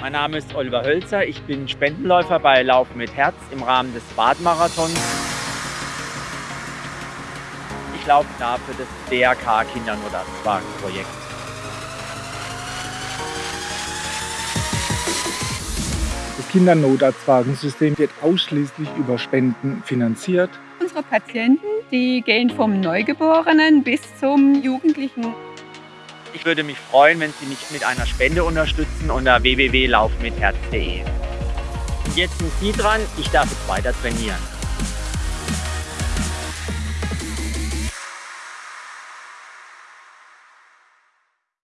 Mein Name ist Oliver Hölzer. Ich bin Spendenläufer bei Laufen mit Herz im Rahmen des Badmarathons. Ich laufe da für das DRK Kindernotarztwagenprojekt. Das Kindernotarztwagensystem wird ausschließlich über Spenden finanziert. Unsere Patienten, die gehen vom Neugeborenen bis zum Jugendlichen. Ich würde mich freuen, wenn Sie mich mit einer Spende unterstützen unter www.laufmitherz.de. Jetzt sind Sie dran, ich darf jetzt weiter trainieren.